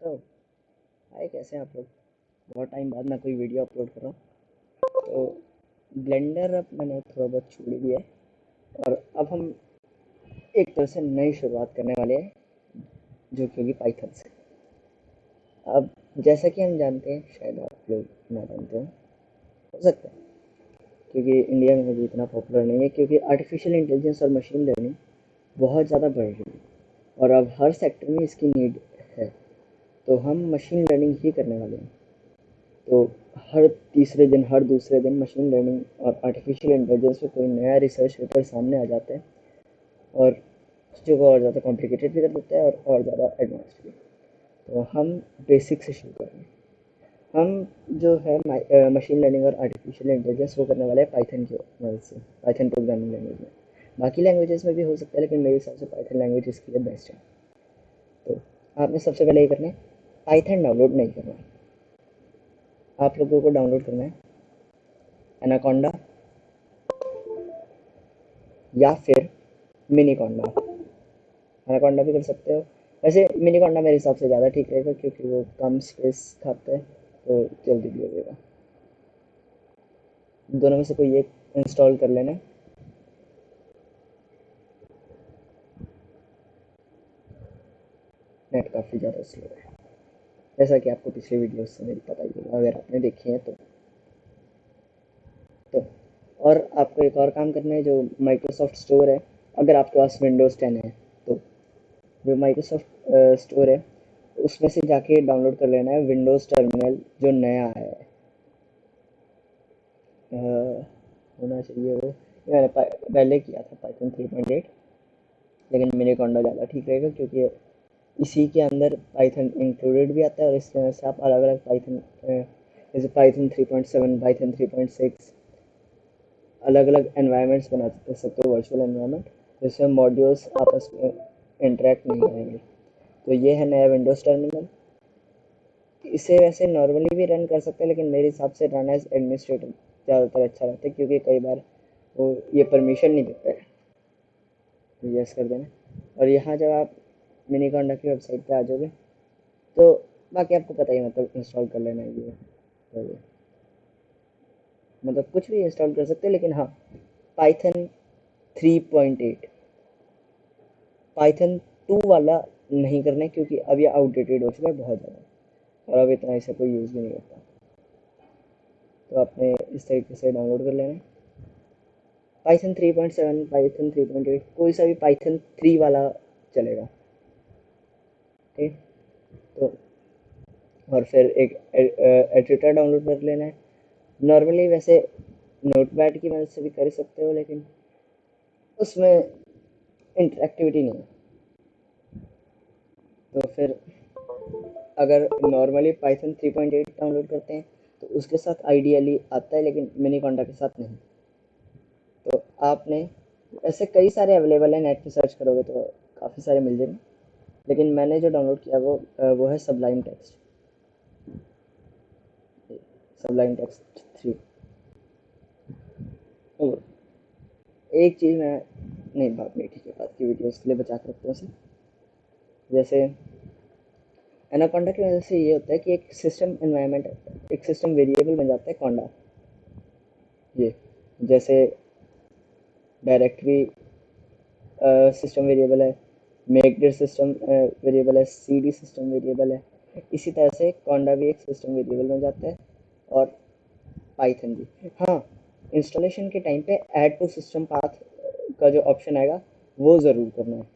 तो आए कैसे आप लोग? बहुत टाइम बाद मैं कोई वीडियो अपलोड कर रहा हूँ। तो ब्लेंडर अब मैंने थोड़ा बहुत छोड़ दिया है और अब हम एक तरह से नई शुरुआत करने वाले हैं, जो कि होगी पाइथन से। अब, जैसा कि हम जानते हैं, शायद आप लोग ना जानते हो हो सकता है, क्योंकि इंडिया में भी इतना पॉपुलर नहीं है, क्योंकि आर्टिफिशियल इंटेलिजेंस और मशीन लर्निंग बहुत ज़्यादा बढ़ रही है। और अब हर सेक्टर में इसकी नीड तो हम मशीन लर्निंग ही करने वाले हैं। तो हर तीसरे दिन, हर दूसरे दिन मशीन लर्निंग और आर्टिफिशियल इंटेलिजेंस पे कोई नया रिसर्च पेपर सामने आ जाता है और चीज़ों को और ज़्यादा कॉम्प्लिकेटेड भी कर देता है और और ज़्यादा एडवांस भी। तो हम बेसिक से शुरू करेंगे हम जो है मशीन लर्निंग और आर्टिफिशियल इंटेलिजेंस वो करने वाले हैं पाइथन की मदद से पाइथन प्रोग्रामिंग लैंग्वेज में। बाकी लैंग्वेजेस में भी हो सकता है, लेकिन मेरे हिसाब से पाइथन लैंग्वेज इसके लिए बेस्ट है। तो आपने सबसे पहले ये करना है पाइथन डाउनलोड नहीं करना है। आप लोगों को डाउनलोड करना है। एनाकोंडा। या फिर मिनी कोंडा एनाकोंडा भी कर सकते हो। वैसे मिनी कोंडा मेरे हिसाब से ज़्यादा ठीक रहेगा क्योंकि वो कम स्पेस खाते हैं तो जल्दी भी हो जाएगा। दोनों में से कोई एक इंस्टॉल कर लेना। नेट काफ़ी ज़्यादा स्लो है। जैसा कि आपको पिछले वीडियो से मेरी पता ही होगा, अगर आपने देखी है तो। तो और आपको एक और काम करना है, जो माइक्रोसॉफ्ट स्टोर है, अगर आपके पास विंडोज़ टेन है तो जो माइक्रोसॉफ्ट स्टोर है, उसमें से जाके डाउनलोड कर लेना है विंडोज़ टर्मिनल जो नया है। होना चाहिए वो। मैंने पहले किया था पाइथन थ्री पॉइंट एट लेकिन मेरे कॉन्डा ज़्यादा ठीक रहेगा, क्योंकि इसी के अंदर पाइथन इंक्लूडेड भी आता है और इस तरह से आप अलग अलग पाइथन जैसे Python three point seven Python three point six अलग अलग एनवायरनमेंट्स बना सकते हो वर्चुअल एनवायरनमेंट जिसमें मॉड्यूल्स आपस में इंटरेक्ट नहीं करेंगे। तो ये है नया विंडोज़ टर्मिनल इसे वैसे नॉर्मली भी रन कर सकते हैं, लेकिन मेरे हिसाब से रन एज एडमिनिस्ट्रेटर ज़्यादातर अच्छा रहता है, क्योंकि कई बार वो ये परमिशन नहीं देता। है यस कर देना। और यहाँ जब आप मिनी कॉन्डा की वेबसाइट पे आ जाओगे। तो बाकी आपको पता ही मतलब इंस्टॉल कर लेना है ये। तो ये। मतलब कुछ भी इंस्टॉल कर सकते हैं, लेकिन हाँ पाइथन 3.8 पाइथन 2 वाला नहीं करना है, क्योंकि अब ये आउटडेटेड हो चुका है बहुत ज़्यादा। और अब इतना ऐसा कोई यूज़ भी नहीं करता तो आपने इस तरीके से डाउनलोड कर लेना है। पाइथन 3.7 पाइथन 3.8 कोई सा भी पाइथन 3 वाला चलेगा। ठीक तो और फिर एक एडिटर डाउनलोड कर लेना है। नॉर्मली वैसे नोट पैड की मदद से भी कर सकते हो, लेकिन उसमें इंटरेक्टिविटी नहीं है। तो फिर अगर नॉर्मली पाइथन 3.8 डाउनलोड करते हैं तो उसके साथ आइडियली आता है, लेकिन मिनी कॉन्डा के साथ नहीं। तो आपने, ऐसे कई सारे अवेलेबल हैं नेट पे सर्च करोगे तो काफ़ी सारे मिल जाएँगे। लेकिन मैंने जो डाउनलोड किया वो वो है Sublime text Sublime text three एक चीज़ मैं, नहीं, बात नहीं, ठीक है, बात की वीडियोस के लिए बचा कर रखता हूँ जैसे एनाकोंडा की वजह से ये होता है कि एक सिस्टम एनवायरनमेंट एक सिस्टम वेरिएबल बन जाता है कोंडा ये, जैसे डायरेक्टरी सिस्टम वेरिएबल है. मेकडेट सिस्टम वेरिएबल है सी सिस्टम वेरिएबल है। इसी तरह से कॉन्डा भी एक सिस्टम वेरिएबल बन जाता है, और पाइथन भी। हाँ इंस्टॉलेशन के टाइम पे ऐड टू सिस्टम पाथ का जो ऑप्शन आएगा, वो ज़रूर करना है।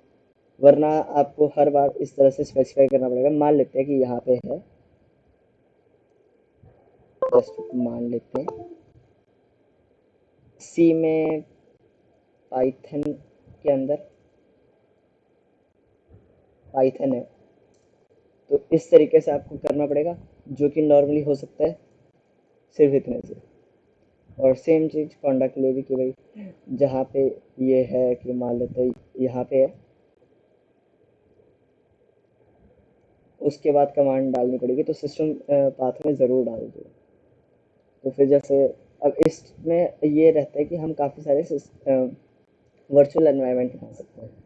वरना आपको हर बार इस तरह से स्पेसिफाई करना पड़ेगा। मान लेते हैं कि यहाँ पे है। मान लेते हैं। सी में पाइथन के अंदर पाइथन है। तो इस तरीके से आपको करना पड़ेगा, जो कि नॉर्मली हो सकता है, सिर्फ़ इतने से। और सेम चीज़ कॉन्डा के लिए भी कि भाई, जहाँ पे ये है कि मान लेते यहाँ पे है। उसके बाद कमांड डालनी पड़ेगी तो सिस्टम पाथ में ज़रूर डाल दो। तो फिर जैसे, अब इसमें ये रहता है कि हम काफ़ी सारे वर्चुअल एनवायरनमेंट बना सकते हैं।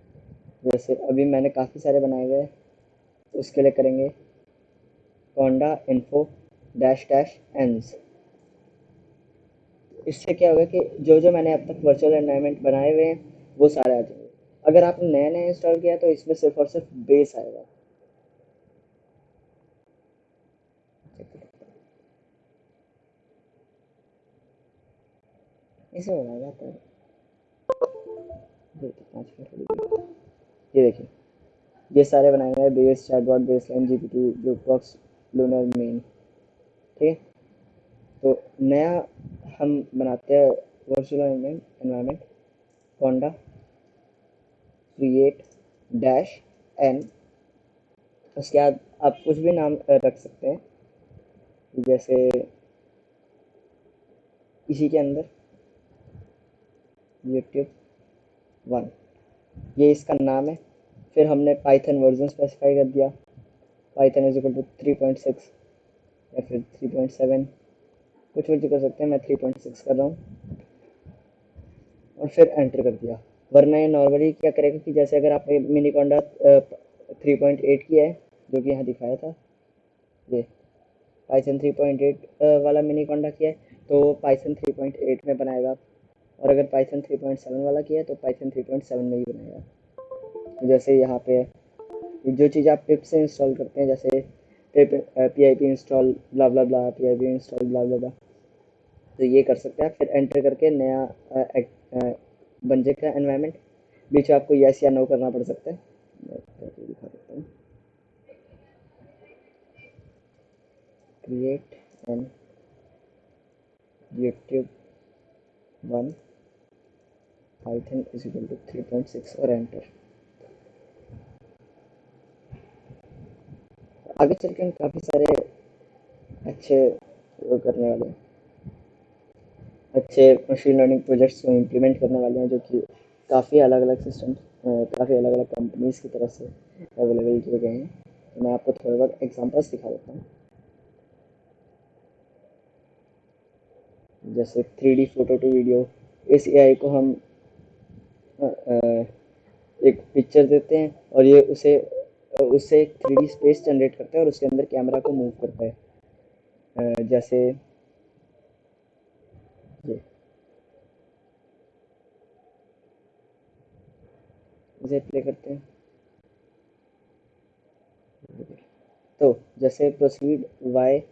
जैसे अभी मैंने काफ़ी सारे बनाए हुए हैं उसके लिए करेंगे conda info dash dash envs इससे क्या होगा कि जो जो मैंने अब तक वर्चुअल एनवायरनमेंट बनाए हुए हैं, वो सारे आ जाएँगे। अगर आपने नया नया इंस्टॉल किया तो इसमें सिर्फ़ और सिर्फ़ बेस आएगा। इसे बनाया जाता है। ये देखिए। ये सारे बनाए हैं base chatbot base line GPT ब्लूक box lunar main ठीक है? तो नया हम बनाते हैं virtual environment conda create dash N उसके बाद आप कुछ भी नाम रख सकते हैं। जैसे इसी के अंदर यूट्यूब वन ये इसका नाम है। फिर हमने पाइथन वर्जन स्पेसिफाई कर दिया। Python is equal to three point six या फिर थ्री पॉइंट सेवन कुछ कुछ कर सकते हैं, मैं थ्री पॉइंट सिक्स कर रहा हूँ। और फिर एंटर कर दिया। वरना ये नॉर्मली क्या करेगा कि जैसे अगर आपने Miniconda three point eight किया है, जो कि यहाँ दिखाया था, ये पाइथन थ्री पॉइंट एट वाला मिनी कॉन्डा किया है तो पाइथन थ्री पॉइंट एट में बनाएगा। और अगर पाइथन 3.7 वाला किया तो पाइथन 3.7 में ही बनाएगा जैसे यहाँ पे जो चीज़ आप पिप से इंस्टॉल करते हैं, जैसे P I P install blah blah blah P I P install blah blah blah तो ये कर सकते हैं फिर एंटर करके नया बन जाएगा एनवायरनमेंट बीच में आपको यस या नो करना पड़ सकता है। हूँ। Create N YouTube one python is equal to 3.6 और एंटर आगे चल के हम काफ़ी सारे अच्छे वो करने वाले हैं। अच्छे मशीन लर्निंग प्रोजेक्ट्स को इम्प्लीमेंट करने वाले हैं जो कि काफ़ी अलग अलग सिस्टम काफ़ी अलग अलग कंपनीज़ की तरफ़ से अवेलेबल किए गए हैं। तो मैं आपको थोड़े बहुत एग्जांपल्स दिखा देता हूँ। जैसे three D photo to video इस ए को हम एक पिक्चर देते हैं और ये उसे उससे एक थ्री स्पेस जनरेट करता है और उसके अंदर कैमरा को मूव करता है। जैसे ये। इसे प्ले करते हैं। तो जैसे प्रोसीड वाई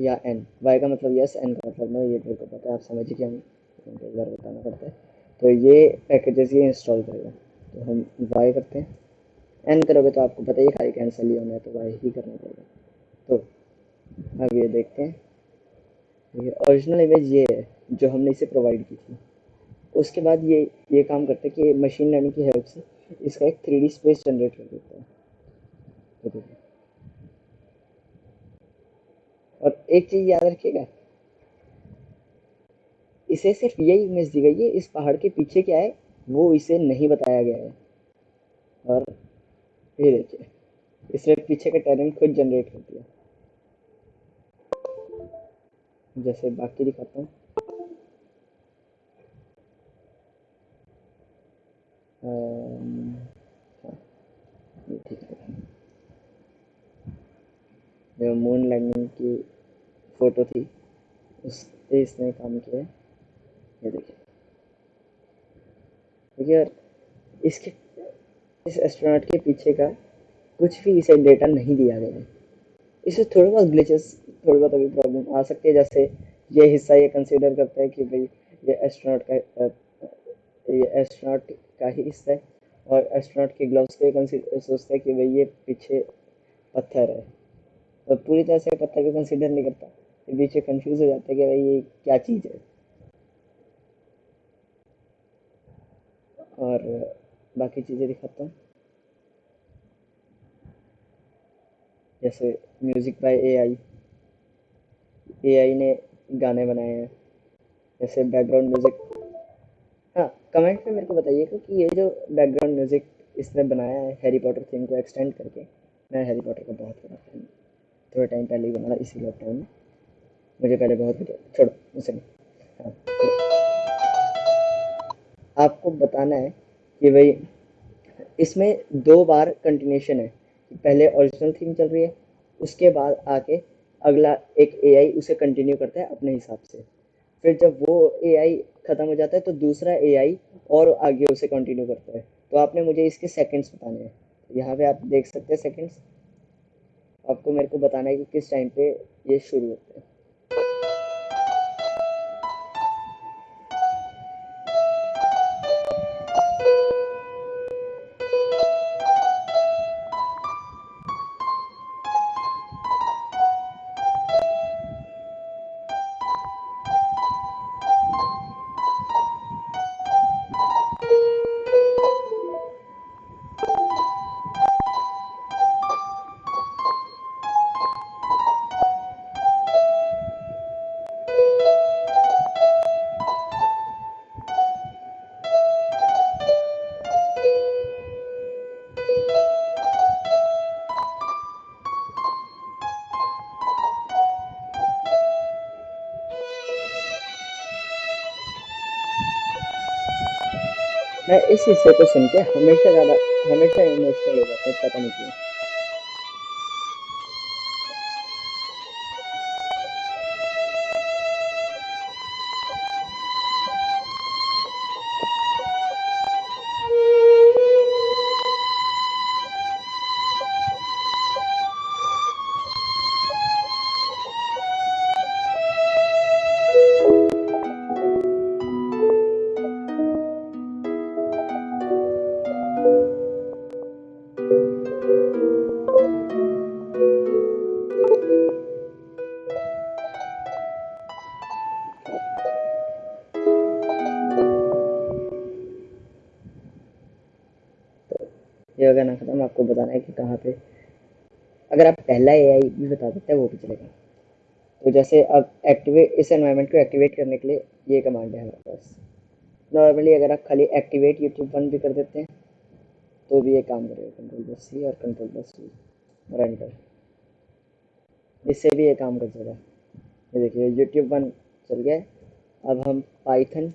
या एन वाई का मतलब यस एन का मतलब नहीं ये मेरे को पता है, आप समझिए कि हम बार बताना पड़ता है। तो ये पैकेजेस ये इंस्टॉल करेगा तो हम वाई करते हैं। एन करोगे तो आपको पता ही खाली कैंसिल ही होना है तो वाई ही करना पड़ेगा। तो अब ये देखते हैं। ये ओरिजिनल इमेज ये है, जो हमने इसे प्रोवाइड की थी। उसके बाद ये ये काम करते हैं कि मशीन लर्निंग की हेल्प से इसका एक थ्री स्पेस जनरेट कर देता है। तो और एक चीज़ याद रखिएगा इसे सिर्फ़ यही इमेज दी गई है इस पहाड़ के पीछे क्या है वो इसे नहीं बताया गया है। और ये देखिए इसने पीछे का टैलेंट खुद जनरेट कर दिया। जैसे बाकी दिखाता हूँ। हाँ, है। मून लैंडिंग की फ़ोटो थी उस इसने काम किया है। ये देखिए यार इसके, इस एस्ट्रोनॉट के पीछे का कुछ भी इसे डेटा नहीं दिया गया है। इसे थोड़े बहुत ग्लिचेस थोड़ी बहुत अभी प्रॉब्लम आ सकती है, जैसे ये हिस्सा ये कंसीडर करता है कि भाई ये एस्ट्रोनॉट का ये एस्ट्रोनॉट का ही हिस्सा है और एस्ट्रोनॉट के ग्लव्स को सोचता है कि भाई ये पीछे पत्थर है। तो पूरी तरह से पत्थर को कंसीडर नहीं करता। पीछे कंफ्यूज हो जाता है कि भाई ये क्या चीज़ है। और बाकी चीज़ें दिखाता हूँ। जैसे म्यूज़िक बाय एआई एआई ने गाने बनाए हैं। जैसे बैकग्राउंड म्यूज़िक हाँ कमेंट में मेरे को बताइएगा कि ये जो बैकग्राउंड म्यूज़िक इसने बनाया है हैरी पॉटर थीम को एक्सटेंड करके, मैं हैरी पॉटर का बहुत बड़ा फ़ैन थोड़े टाइम पहले ही बना रहा इसी लॉकडाउन में। मुझे पहले बहुत छोड़ो उसे हाँ तो आपको बताना है कि भाई, इसमें दो बार कंटिन्यूशन है। पहले ओरिजिनल थीम चल रही है, उसके बाद आके अगला एक एआई उसे कंटिन्यू करता है अपने हिसाब से। फिर जब वो एआई ख़त्म हो जाता है तो दूसरा एआई और आगे उसे कंटिन्यू करता है। तो आपने मुझे इसके सेकंड्स बताने हैं। यहाँ पे आप देख सकते हैं सेकंड्स आपको मेरे को बताना है कि किस टाइम पे ये शुरू होते हैं। मैं इस हिस्से को सुन के हमेशा ज़्यादा, हमेशा इमोशनल हो जाता हूँ, पता नहीं क्यों। खत्म आपको बताना है कि कहाँ पे अगर आप पहला एआई भी बता देते हैं, वो भी चलेगा। तो जैसे अब एक्टिवेट इस एनवायरनमेंट को एक्टिवेट करने के लिए ये कमांड है हमारे पास। नॉर्मली अगर आप खाली एक्टिवेट यूट्यूब वन भी कर देते हैं तो भी ये काम करेगा। कंट्रोल बस सी और कंट्रोल बस सी और एंटर इससे भी ये काम कर जाएगा। ये देखिए यूट्यूब वन चल गया। अब हम पाइथन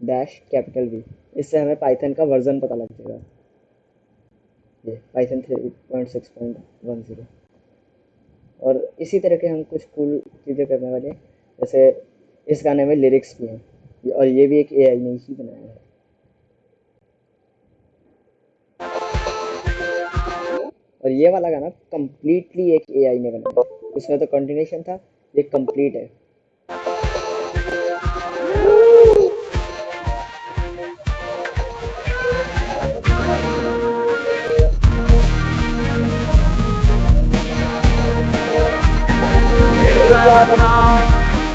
डैश कैपिटल वी इससे हमें पाइथन का वर्जन पता लग जाएगा। ये Python three point six point one zero और इसी तरह के हम कुछ कूल चीज़ें करने वाले हैं, जैसे इस गाने में लिरिक्स भी हैं, और ये भी एक एआई ने ही बनाया है। और ये वाला गाना कम्प्लीटली एक एआई ने बनाया। इसमें तो कंटिन्यूशन था, ये कंप्लीट है। all along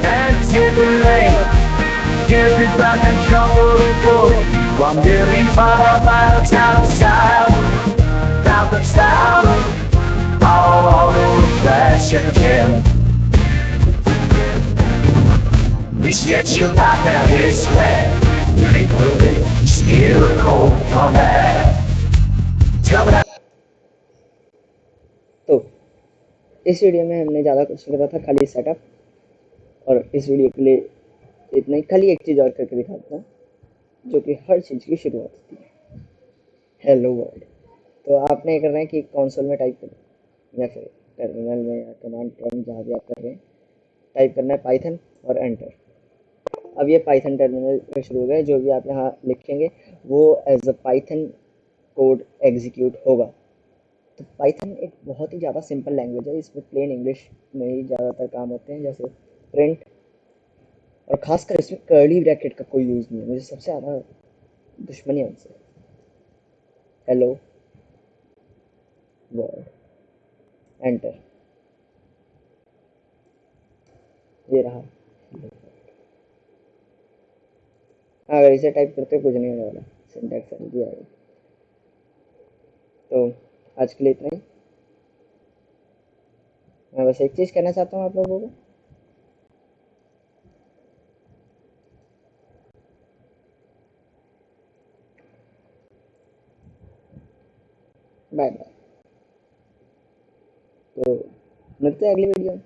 and too late. Give me back and trouble for wandering far miles style, Down the style all, all the flesh again. This yet your life now is wet. Make believe, still cold from air. इस video में हमने ज़्यादा कुछ करा था, खाली setup और इस वीडियो के लिए इतना ही। खाली एक चीज़ और करके दिखाता हूँ, जो कि हर चीज़ की शुरुआत होती है। हेलो वर्ल्ड तो आपने ये करना है कि कौनसोल में टाइप करें, या फिर टर्मिनल में या कमांड प्रॉम्प्ट जहाँ भी आप कर रहे हैं टाइप करना है पाइथन और एंटर अब ये पाइथन टर्मिनल में शुरू हो गया जो भी आप यहाँ लिखेंगे, वो as a Python code execute होगा। तो पाइथन एक बहुत ही ज़्यादा सिंपल लैंग्वेज है, इसमें प्लेन इंग्लिश में ही ज़्यादातर काम होते हैं, जैसे प्रिंट और ख़ासकर इसमें कर्ली ब्रैकेट का कोई यूज़ नहीं है, मुझे सबसे ज़्यादा दुश्मनी है उनसे। हेलो वर्ड एंटर ये रहा। अगर इसे टाइप करते कुछ नहीं होने वाला। सिंटैक्स दिया तो आज के लिए इतना ही। मैं बस एक चीज़ कहना चाहता हूँ आप लोगों को। बाय बाय तो मिलते हैं अगली वीडियो में।